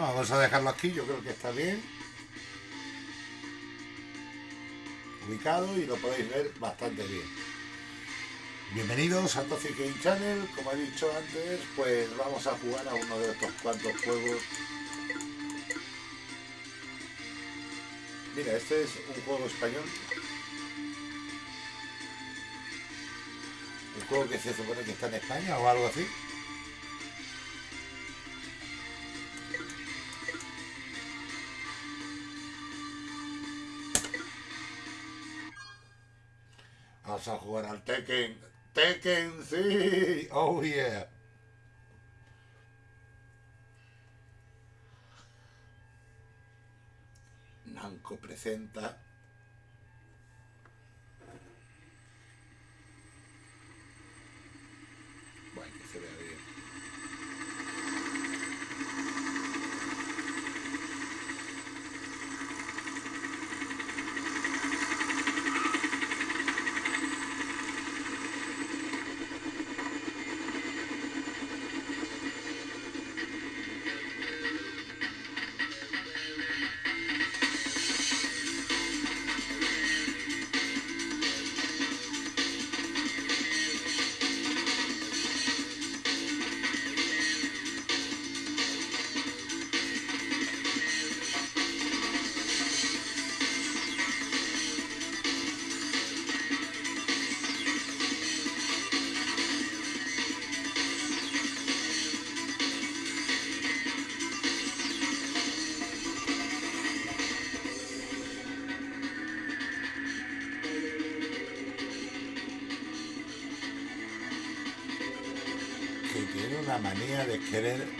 Vamos a dejarlo aquí, yo creo que está bien. Ubicado y lo podéis ver bastante bien. Bienvenidos a Toxic Game Channel, como he dicho antes, pues vamos a jugar a uno de estos cuantos juegos. Mira, este es un juego español. Un juego que se supone que está en España o algo así. Vamos a jugar al Tekken. Tekken, sí. Oh, yeah. Namco presenta. they kid in it?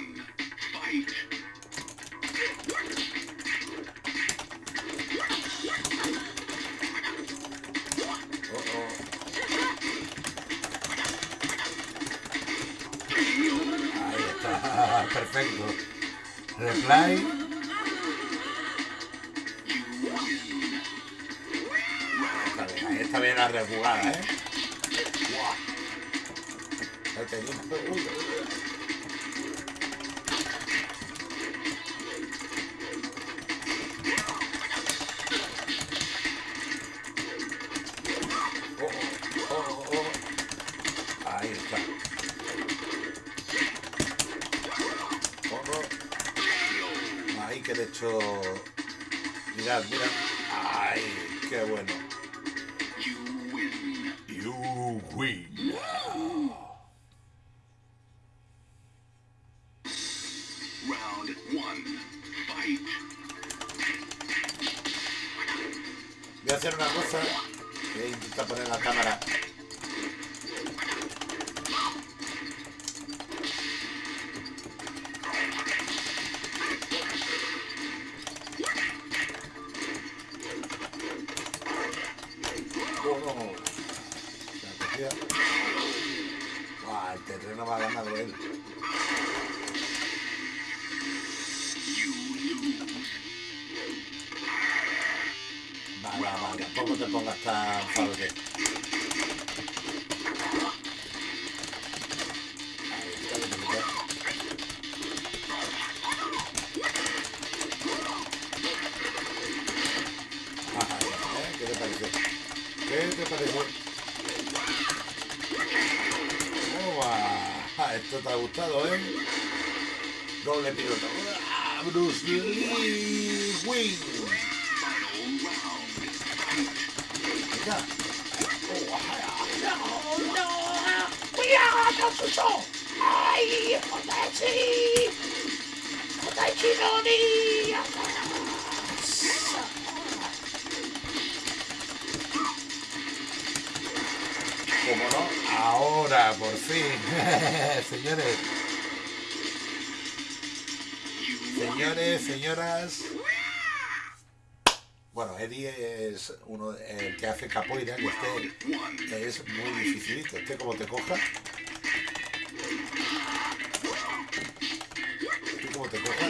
Reply. Ahí está bien la rejugada, ¿eh? Mirad, mirad. Ay, qué bueno. You win. You win. Round one, fight. Voy a hacer una cosa. Voy a intentar poner la cámara. ¿Qué te pareció? ¡Toma! Esto te ha gustado, ¿eh? Doble piloto. ¡Ah, Bruce Lee Wing! ¡Mira! ¡Oh, no, Katsuso! ¡Ay, Hotachi! ¡Hotachi no ni! ¿Cómo no? Ahora, por fin. Señores. Señores, señoras. Bueno, Eddie es uno el que hace capoeira, que este es muy dificilito. Este como te coja. Este como te coja.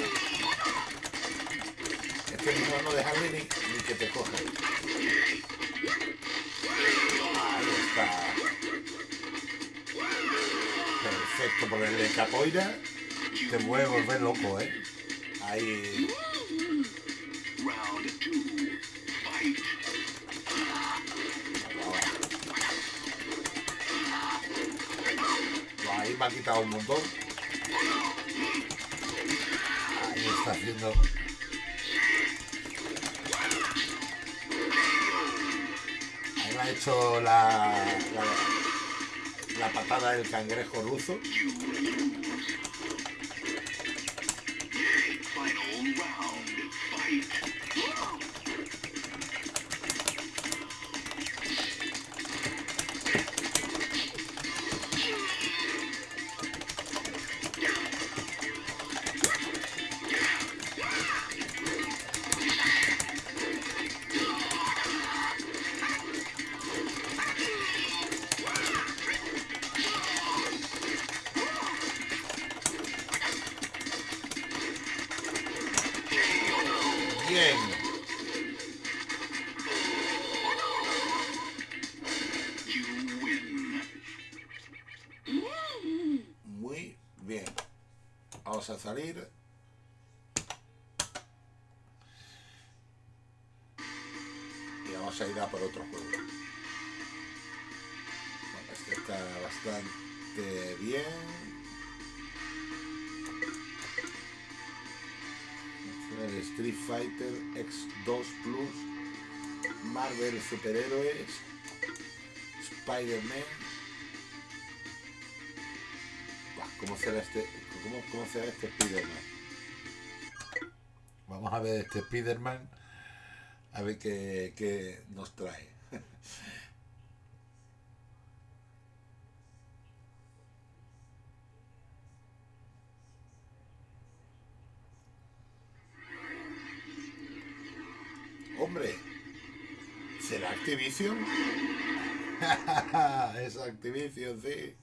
Este mismo no dejarle ni, ni que te coja. Ahí está. Perfecto, por el de te puede volver loco, ¿eh? Ahí... Ahí me ha quitado un montón. Ahí está haciendo. Ahí me ha hecho la, la patada del cangrejo ruso. Final round. Fight. Muy bien. Vamos a salir. Y vamos a ir a por otro juego. Bueno, este está bastante bien. Street Fighter X2 Plus, Marvel Superhéroes, Spider-Man. ¿Cómo será este, cómo, cómo será este Spider-Man? Vamos a ver este Spider-Man, a ver qué, qué nos trae. Hombre, ¿será Activision? es Activision, sí.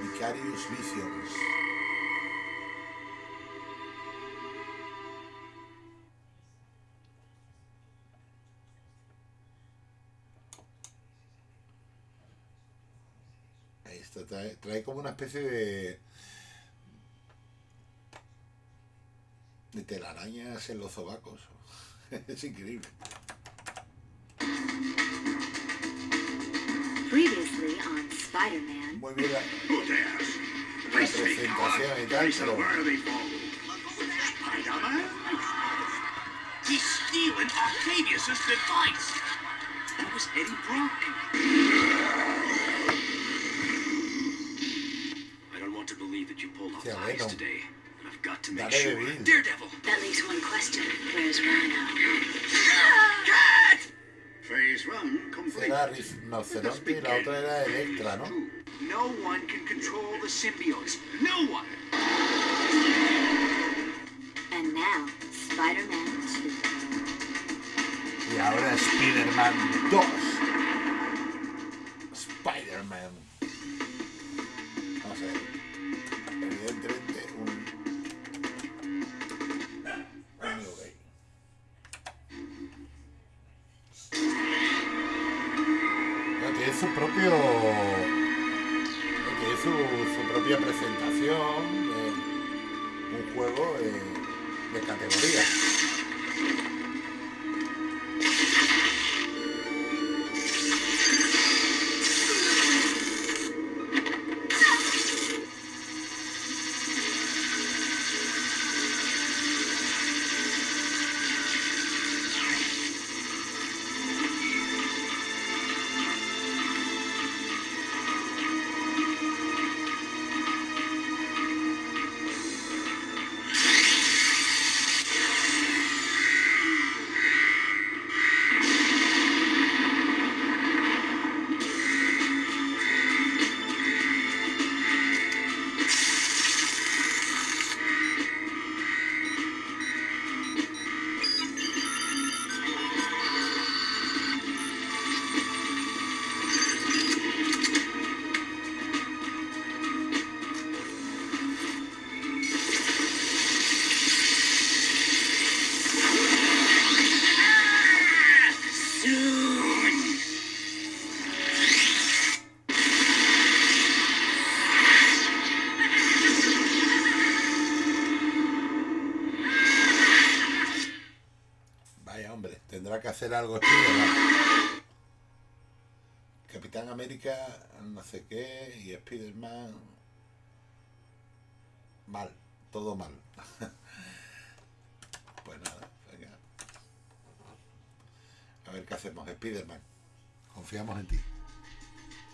Vicarious Visions. Está, trae, trae como una especie de. de telarañas en los sobacos. es increíble. Previously on Spider-Man, Muy bien la, la presentación y tal, pero. He's stealing Octavius's device. That was Eddie Brock. Yeah, the heist Venom. today. but I've got to make Dale, sure. David. Daredevil. that leaves one question. Where's Rhino? Cat! Phase one complete. Era Rinoceronte y la otra era Electra, ¿no? No one can control the symbiotes. No one. And now, Spider-Man 2. Y ahora Spider-Man 2. Su propio... Su, propia presentación. eh, un juego eh, de categoría. Hacer algo Spider-Man. Capitán América, no sé qué, y Spider-Man. Mal, todo mal. pues nada, venga. A ver qué hacemos, Spider-Man. Confiamos en ti.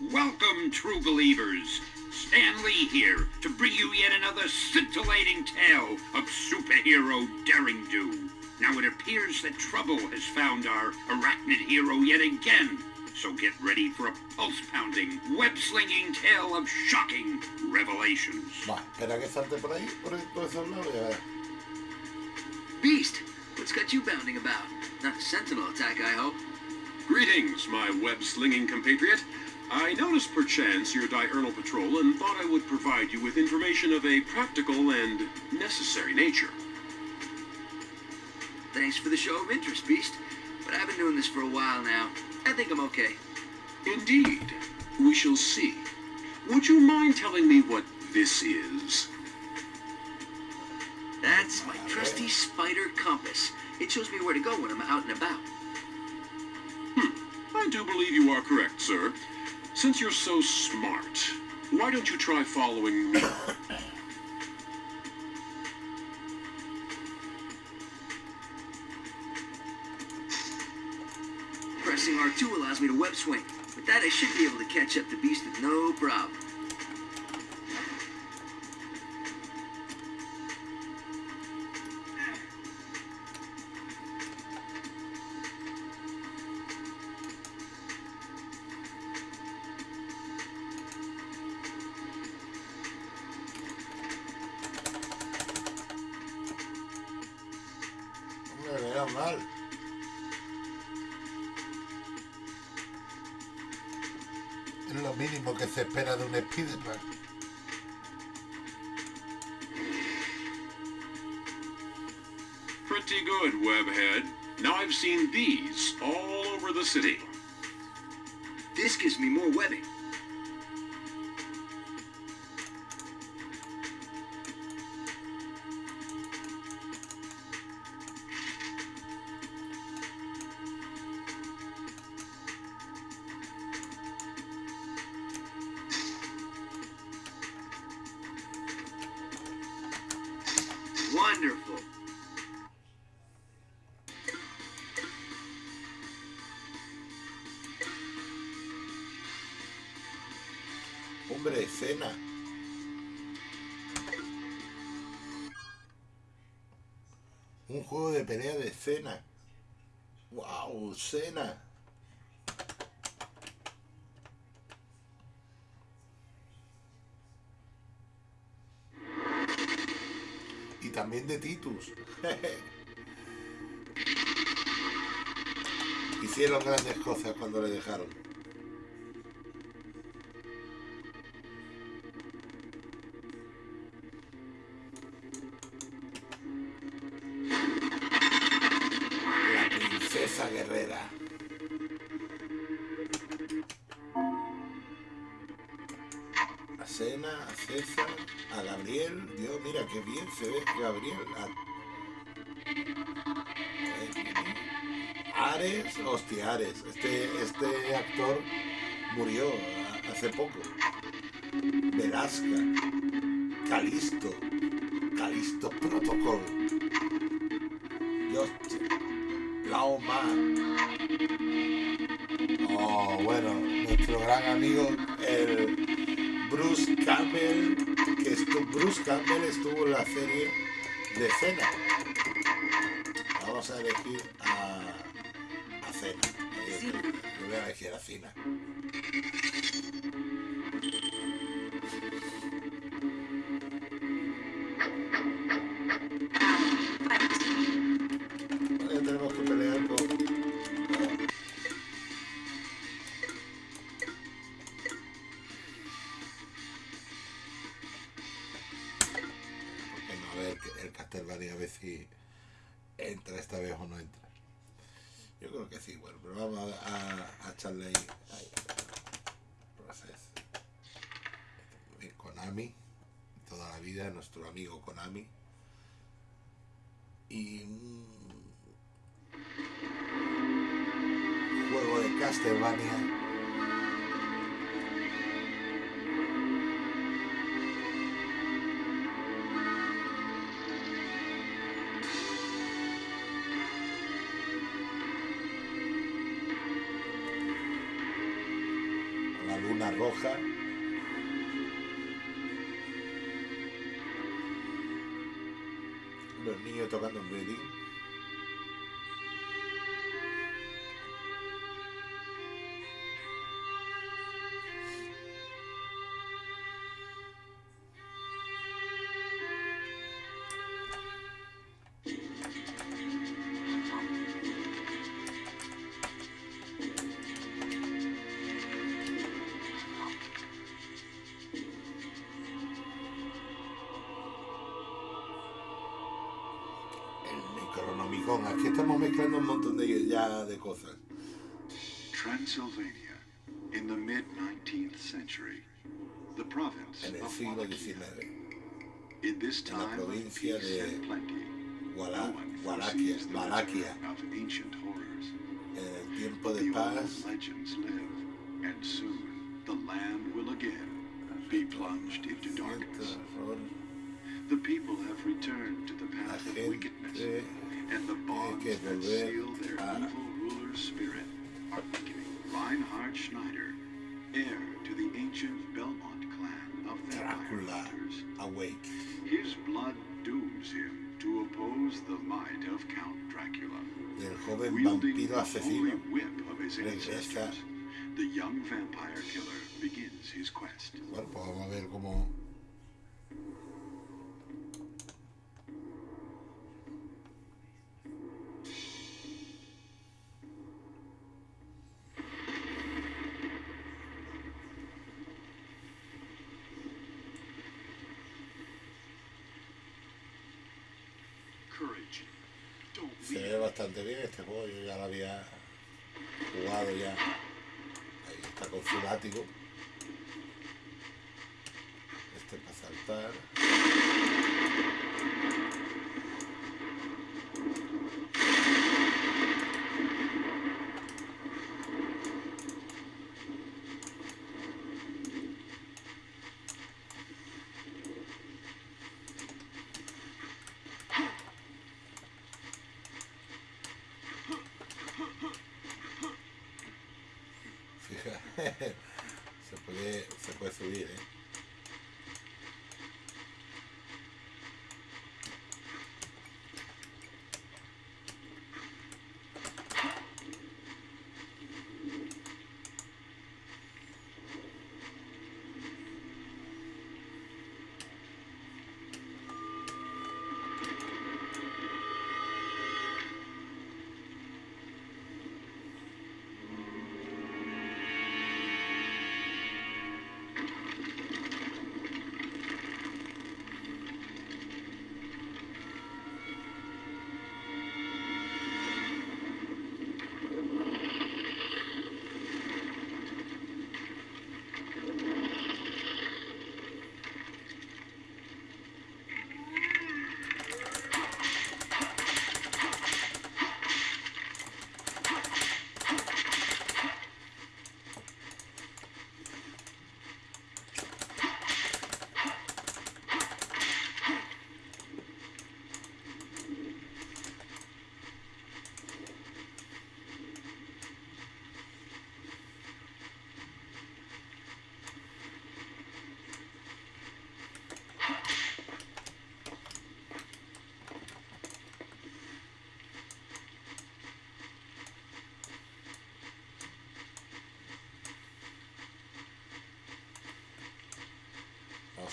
Welcome, true believers. Stan Lee here to bring you yet another scintillating tale of superhero daring do. Now it appears that trouble has found our arachnid hero yet again. So get ready for a pulse-pounding, web-slinging tale of shocking revelations. Va, espera que salte por ahí, por, por esos lados y a ver. Beast, what's got you bounding about? Not a sentinel attack, I hope. Greetings, my web-slinging compatriot. I noticed perchance your diurnal patrol and thought I would provide you with information of a practical and necessary nature. Thanks for the show of interest, Beast. But I've been doing this for a while now. I think I'm okay. Indeed. We shall see. Would you mind telling me what this is? That's my trusty spider compass. It shows me where to go when I'm out and about. Hmm. I do believe you are correct, sir. Since you're so smart, why don't you try following me? Pressing R2 allows me to web swing. With that, I should be able to catch up to Beast with no problem. Menos mal. Es lo mínimo que se espera de un Spider-Man. Pretty good, Webhead. Now I've seen these all over the city. This gives me more webbing. Wonderful. Hombre, cena. Un juego de pelea de cena. ¡Wow! Cena. También de Titus. Hicieron grandes cosas cuando le dejaron. La princesa guerrera. A César, a Gabriel. Dios, mira qué bien se ve Gabriel. Ares, hostia, Ares. Este, este actor murió hace poco. Velasca, Calisto, Calisto Protocol. Dios, Lao. Oh, bueno, nuestro gran amigo, el Bruce Campbell, que estuvo, Bruce Campbell estuvo en la serie de Cena. Vamos a elegir a, a Cena. Yo, yo voy a elegir a Cena. Vez o no entra. Yo creo que sí, bueno, pero vamos a, echarle ahí. ahí. Konami, toda la vida, nuestro amigo Konami. Y. mm, Castlevania. Los niños tocando un violín. Estamos mezclando un montón de ya de cosas. Transylvania, in the mid 19th century, the province En el siglo. XIX. In this en la time provincia de Wala- no one Wallachia, Wallachia. of ancient horrors. En el tiempo de paz. legends live, and soon the land will again be plunged into darkness. The people have returned to the path of wickedness, gente and the bonds that seal their evil ruler's spirit are weakening. Reinhard Schneider, heir to the ancient Belmont clan of vampire Dracula hunters, Awake. his blood dooms him to oppose the might of Count Dracula. Del joven Wielding vampiro asesino. whip of his regresa. the young vampire killer begins his quest. Bueno, pues vamos a ver cómo. Bastante bien este juego, yo ya lo había jugado ya. Ahí está con su látigo. Este para saltar.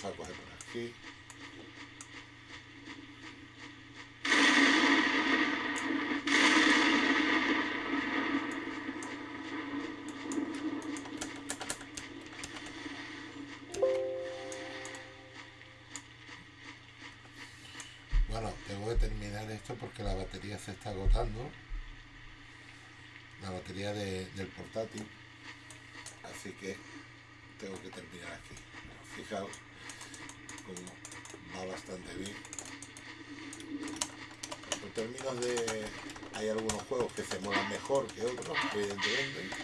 Vamos a coger por aquí. Bueno, tengo que terminar esto porque la batería se está agotando. La batería de- del portátil. Así que tengo que terminar aquí. Fijaos va bastante bien. En términos de... Hay algunos juegos que se molan mejor que otros, evidentemente.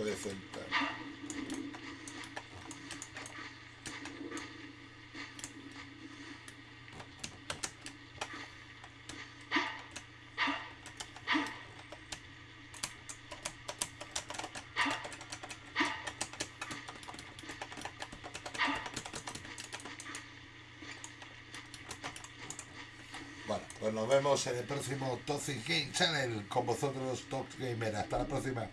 Puede sentar. Bueno, pues nos vemos en el próximo Toxic Game Channel con vosotros, Tox Gamer. Hasta la próxima.